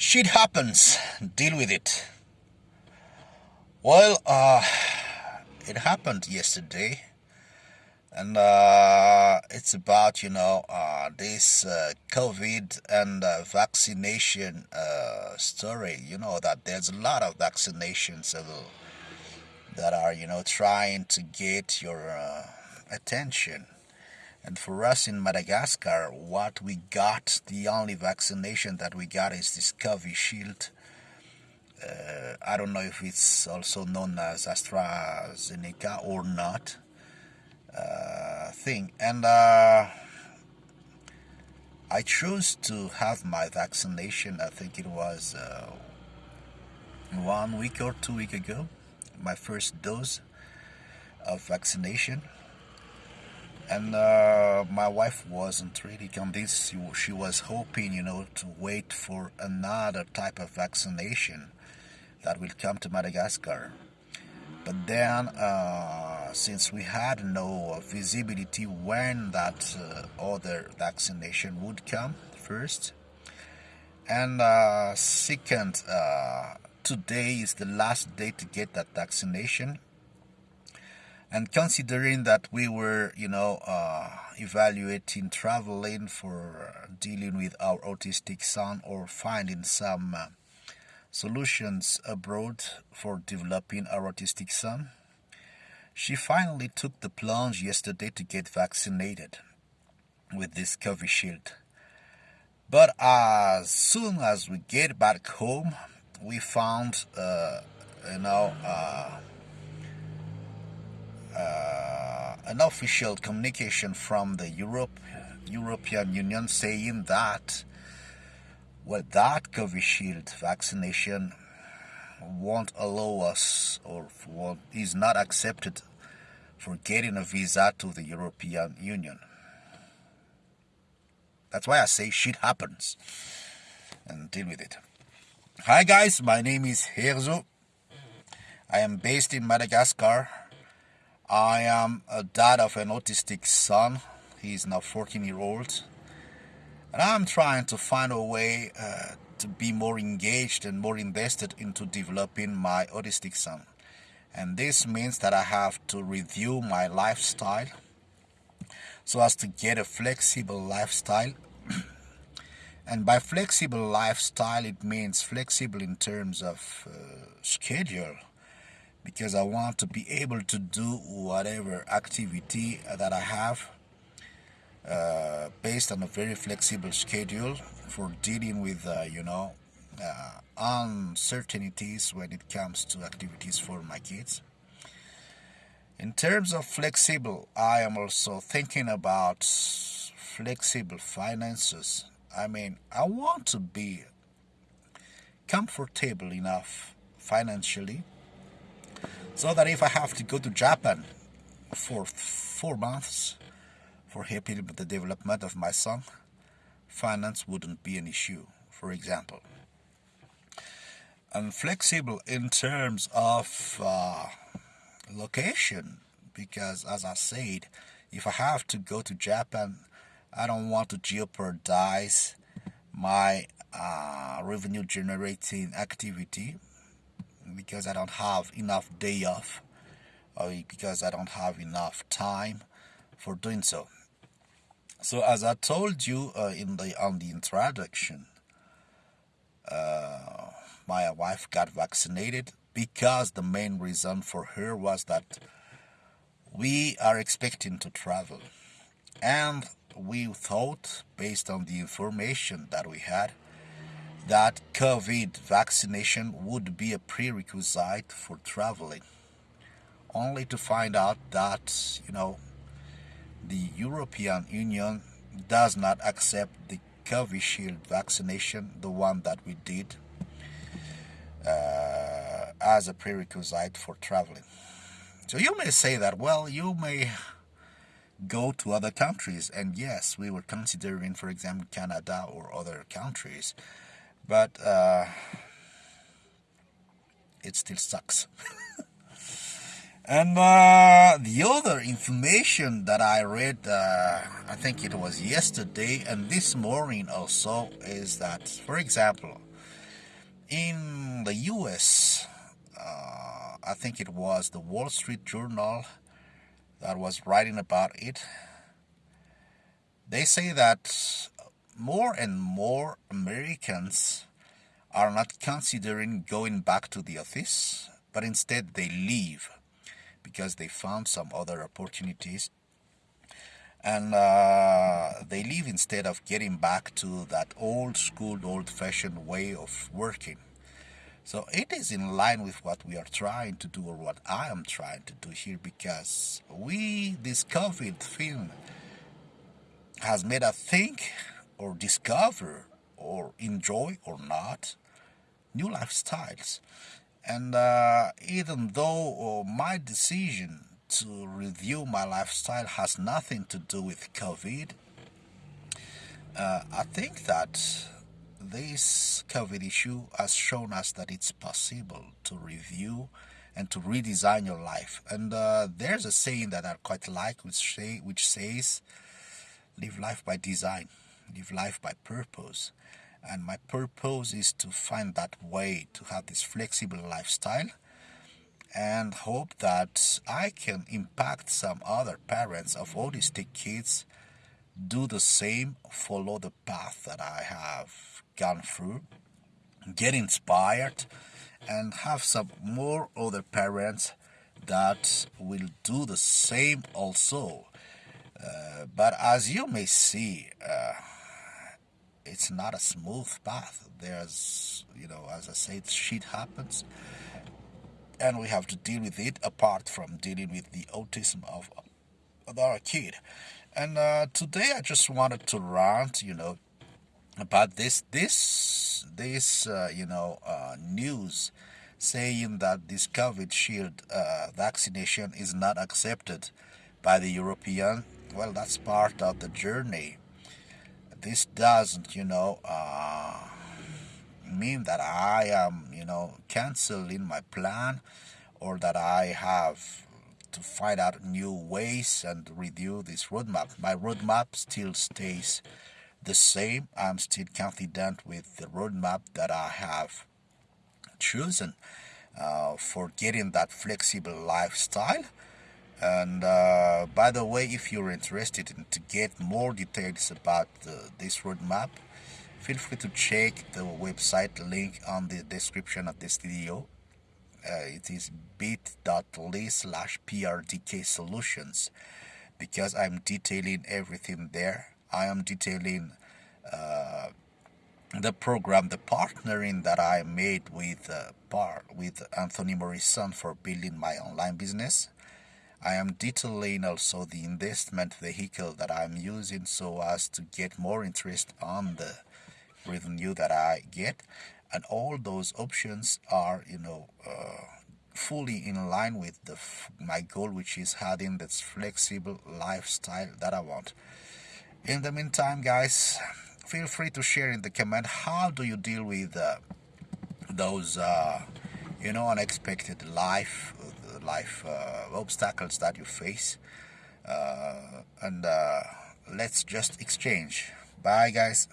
Shit happens. Deal with it. Well, uh, it happened yesterday, and uh, it's about you know uh, this uh, COVID and uh, vaccination uh, story. You know that there's a lot of vaccinations that are you know trying to get your uh, attention. And for us in Madagascar, what we got, the only vaccination that we got is this Covishield. Uh, I don't know if it's also known as AstraZeneca or not uh, thing. And uh, I chose to have my vaccination, I think it was uh, one week or two week ago, my first dose of vaccination and uh, my wife wasn't really convinced. She was hoping you know to wait for another type of vaccination that will come to Madagascar. But then uh, since we had no visibility when that uh, other vaccination would come first. And uh, second uh, today is the last day to get that vaccination and considering that we were you know uh, evaluating traveling for dealing with our autistic son or finding some uh, solutions abroad for developing our autistic son she finally took the plunge yesterday to get vaccinated with this Covishield. But as soon as we get back home, we found, uh, you know, uh, an official communication from the Europe, European Union saying that well, that Covishield vaccination won't allow us or won't, is not accepted for getting a visa to the European Union. That's why I say shit happens and deal with it. Hi guys, my name is Herzo. I am based in Madagascar I am a dad of an autistic son. He's now 14 year old. And I'm trying to find a way uh, to be more engaged and more invested into developing my autistic son. And this means that I have to review my lifestyle so as to get a flexible lifestyle. and by flexible lifestyle, it means flexible in terms of uh, schedule because I want to be able to do whatever activity that I have uh, based on a very flexible schedule for dealing with, uh, you know, uh, uncertainties when it comes to activities for my kids. In terms of flexible, I am also thinking about flexible finances. I mean, I want to be comfortable enough financially so that if I have to go to Japan for four months for helping with the development of my son, finance wouldn't be an issue, for example. And flexible in terms of uh, location, because as I said, if I have to go to Japan, I don't want to jeopardize my uh, revenue generating activity because I don't have enough day off or because I don't have enough time for doing so. So as I told you uh, in the on the introduction, uh, my wife got vaccinated because the main reason for her was that we are expecting to travel and we thought based on the information that we had that COVID vaccination would be a prerequisite for traveling, only to find out that, you know, the European Union does not accept the Covishield vaccination, the one that we did, uh, as a prerequisite for traveling. So you may say that, well, you may go to other countries, and yes, we were considering, for example, Canada or other countries but uh, it still sucks. and uh, the other information that I read, uh, I think it was yesterday and this morning also, is that, for example, In the US, uh, I think it was the Wall Street Journal that was writing about it. They say that more and more Americans are not considering going back to the office, but instead they leave because they found some other opportunities and uh, they leave instead of getting back to that old school, old fashioned way of working. So it is in line with what we are trying to do, or what I am trying to do here, because we, this COVID thing, has made us think, or discover, or enjoy, or not, new lifestyles. And uh, even though uh, my decision to review my lifestyle has nothing to do with COVID. Uh, I think that this COVID issue has shown us that it's possible to review and to redesign your life. And uh, there's a saying that I quite like, which, say, which says, live life by design, live life by purpose. And my purpose is to find that way to have this flexible lifestyle and hope that I can impact some other parents of autistic kids do the same, follow the path that I have gone through, get inspired, and have some more other parents that will do the same also. Uh, but as you may see, uh, it's not a smooth path. There's, you know, as I said, shit happens and we have to deal with it apart from dealing with the autism of, our kid. And uh, today I just wanted to rant, you know, about this this this uh, you know uh, news saying that this Covishield uh, vaccination is not accepted by the European. Well, that's part of the journey. This doesn't, you know uh, mean that I am, you know, canceling my plan or that I have to find out new ways and review this roadmap. My roadmap still stays the same. I'm still confident with the roadmap that I have chosen uh, for getting that flexible lifestyle. And uh, by the way, if you're interested in to get more details about uh, this roadmap, feel free to check the website link on the description of this video. Uh, it is bit.ly slash prdk solutions because i'm detailing everything there. I am detailing uh, the program the partnering that i made with uh, par with anthony morrison for building my online business I am detailing also the investment vehicle that I'm using so as to get more interest on the revenue that I get. And all those options are you know uh, fully in line with the my goal which is having this flexible lifestyle that I want. In the meantime guys feel free to share in the comment. How do you deal with uh, those uh, you know unexpected life life uh, obstacles that you face. Uh, and uh, let's just exchange. Bye guys